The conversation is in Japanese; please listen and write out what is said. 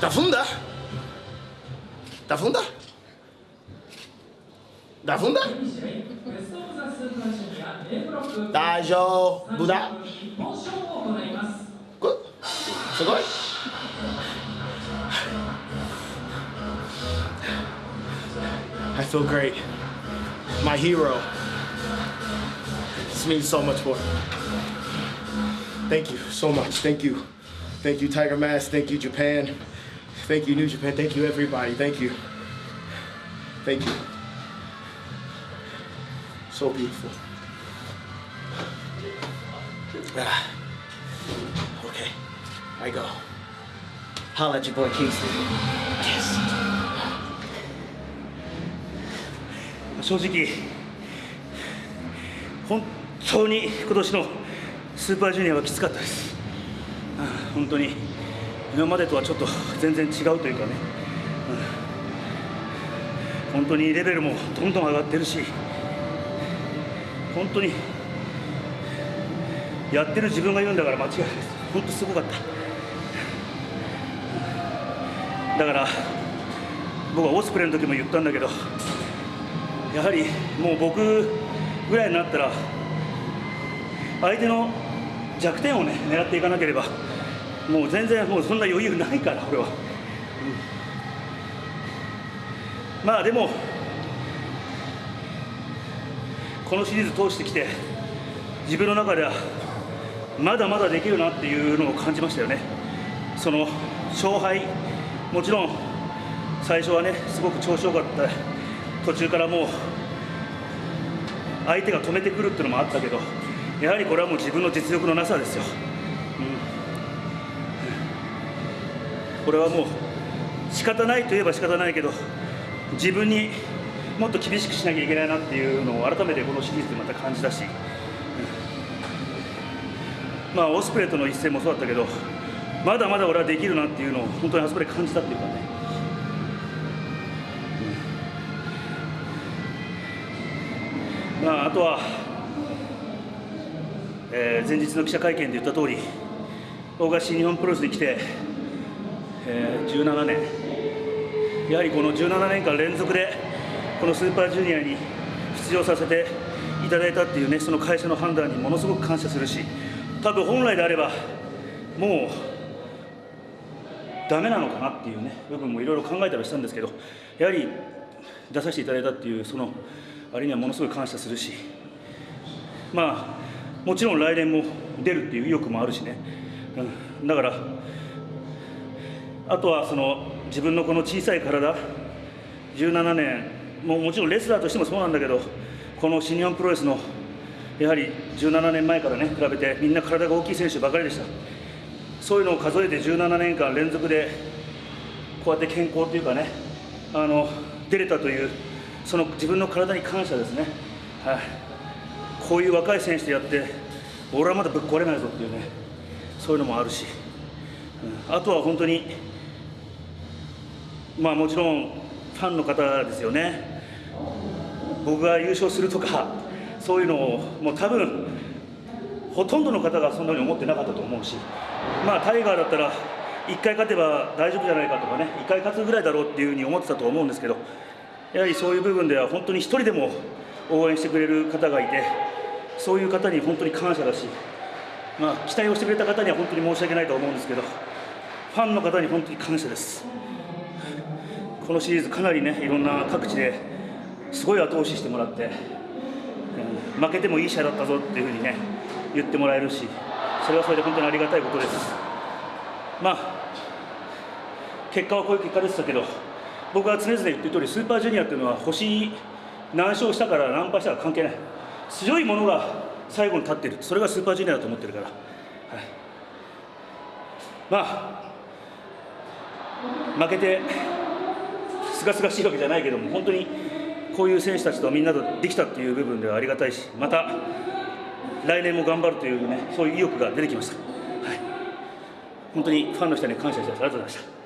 Da funda? Da funda? Da funda? 大丈夫だこすごい I feel great. My hero. This means so much more. Thank you so much. Thank you. Thank you, Tiger Mask. Thank you, Japan. Thank you, New Japan. Thank you, everybody. Thank you. Thank you. So beautiful. Ah. Okay, I go. Holla at your boy Kingston. Yes. 正直本当に今年のスーパージュニアはきつかったですああ本当に今までとはちょっと 全然違うというかね、うん、本当にレベルもどんどん上がってるし本当にやってる自分が言うんだから間違いないです。本当すごかった。だから僕はオスプレイの時も言ったんだけどやはりもう僕ぐらいになったら相手の弱点をね狙っていかなければもう全然もうそんな余裕ないから俺は、うん、まあでもこのシリーズ通してきて自分の中ではまだまだできるなっていうのを感じましたよね。その勝敗もちろん最初はねすごく調子よかった。途中からもう相手が止めてくるっていうのもあったけどやはりこれはもう自分の実力のなさですよ、これはもう仕方ないといえば仕方ないけど自分にもっと厳しくしなきゃいけないなっていうのを改めてこのシリーズでまた感じたし、うん、まあオスプレイとの一戦もそうだったけどまだまだ俺はできるなっていうのを本当にあそこで感じたっていうかね。まあ、あとは、えー、前日の記者会見で言った通り大賀新日本プロレスに来て、えー、17年。やはりこの17年間連続でこのスーパージュニアに出場させていただいたっていうねその会社の判断にものすごく感謝するし多分本来であればもうダメなのかなっていうね部分もいろいろ考えたりしたんですけどやはり出させていただいたっていうそのあれにはものすごい感謝するしまあもちろん来年も出るっていう意欲もあるしね、うん、だからあとはその自分のこの小さい体。17年。もうもちろんレスラーとしてもそうなんだけどこの新日本プロレスのやはり17年前からね比べてみんな体が大きい選手ばかりでした。そういうのを数えて17年間連続でこうやって健康というかねあの出れたというその自分の体に感謝ですね、はい、こういう若い選手とやって俺はまだぶっ壊れないぞっていうね。そういうのもあるし、うん、あとは本当にまあもちろんファンの方ですよね。僕が優勝するとかそういうのをもう多分ほとんどの方がそんなに思ってなかったと思うしまあタイガーだったら1回勝てば大丈夫じゃないかとかね1回勝つぐらいだろうっていうふうに思ってたと思うんですけどやはりそういう部分では本当に一人でも応援してくれる方がいてそういう方に本当に感謝だし、まあ、期待をしてくれた方には本当に申し訳ないと思うんですけどファンの方に本当に感謝です。このシリーズかなりねいろんな各地ですごい後押ししてもらって、うん、負けてもいい試合だったぞっていうふうにね言ってもらえるしそれはそれで本当にありがたいことです。まあ結果はこういう結果でしたけど僕は常々言ってる通りスーパージュニアっていうのは星何勝したから何敗したか関係ない。強いものが最後に立っている。それがスーパージュニアだと思ってるから、はい、まあ負けてすがすがしいわけじゃないけども本当にこういう選手たちとみんなとできたっていう部分ではありがたいしまた来年も頑張るというねそういう意欲が出てきました、はい、本当にファンの人に感謝してありがとうございました。